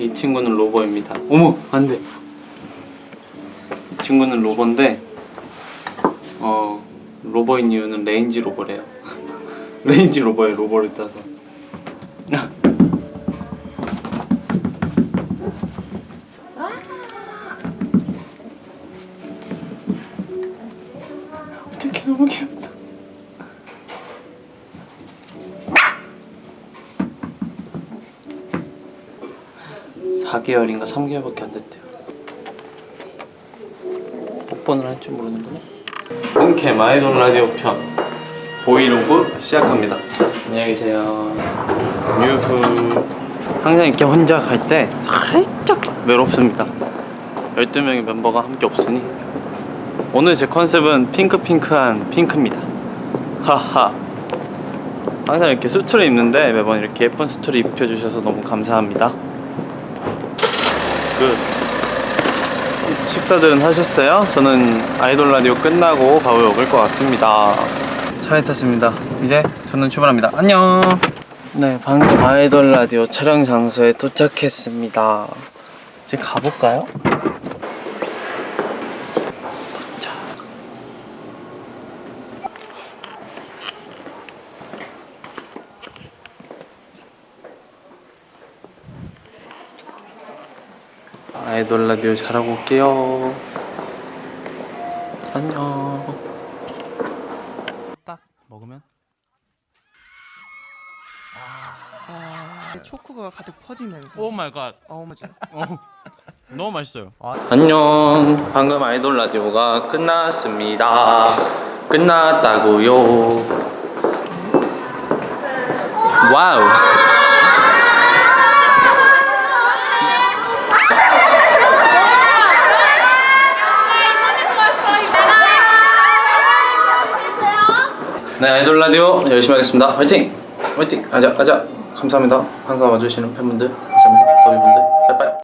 이 친구는 로버입니다. 어머 안돼. 이 친구는 로버인데 어 로버인 이유는 레인지 로버래요. 레인지 로버에 로버를 따서. 어떻게 너무 귀엽다. 사개월인가 3개월밖에 안 됐대요. 뽀뽀는 할 줄 모르는구나. 본캠 아이돌 라디오 편 보이로그 시작합니다. 안녕히 계세요. 유후. 항상 이렇게 혼자 갈 때 살짝 외롭습니다. 12명의 멤버가 함께 없으니 오늘 제 컨셉은 핑크핑크한 핑크입니다. 하하. 항상 이렇게 수트를 입는데 매번 이렇게 예쁜 수트를 입혀주셔서 너무 감사합니다. 그 식사들은 하셨어요? 저는 아이돌 라디오 끝나고 밥을 먹을 것 같습니다. 차에 탔습니다. 이제 저는 출발합니다. 안녕. 네, 방금 아이돌 라디오 촬영 장소에 도착했습니다. 이제 가볼까요? 아이돌 라디오 잘하고 올게요. 안녕. 딱 먹으면 초코가 가득 퍼지면서 oh my god. 어 맞아 너무 맛있어요. 안녕. 방금 아이돌 라디오가 끝났습니다. 끝났다고요. wow. 네, 아이돌 라디오 열심히 하겠습니다. 화이팅! 화이팅! 가자, 가자. 감사합니다. 항상 와주시는 팬분들.